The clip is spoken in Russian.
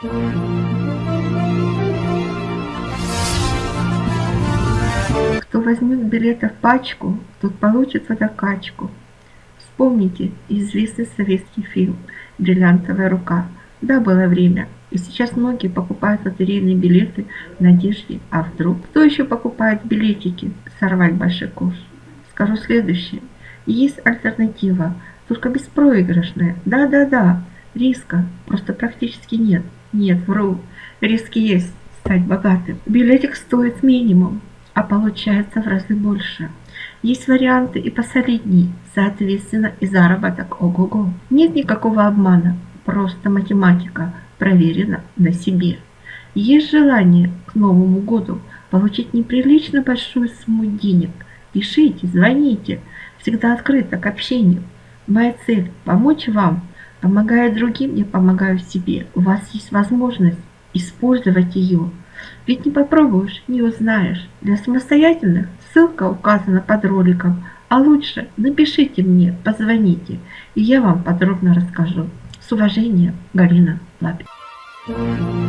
Кто возьмет билеты в пачку, тот получит водокачку. Вспомните известный советский фильм «Бриллиантовая рука». Да, было время. И сейчас многие покупают лотерейные билеты в надежде, а вдруг? Кто еще покупает билетики? Сорвать большой куш. Скажу следующее. Есть альтернатива, только беспроигрышная. Да-да-да, риска просто практически нет. Нет, вру. Риски есть стать богатым. Билетик стоит минимум, а получается в разы больше. Есть варианты и посолидней, соответственно и заработок ого-го. Нет никакого обмана, просто математика проверена на себе. Есть желание к Новому году получить неприлично большую сумму денег. Пишите, звоните, всегда открыто к общению. Моя цель – помочь вам. Помогая другим, я помогаю себе. У вас есть возможность использовать ее. Ведь не попробуешь, не узнаешь. Для самостоятельных ссылка указана под роликом. А лучше напишите мне, позвоните, и я вам подробно расскажу. С уважением, Галина Лапина.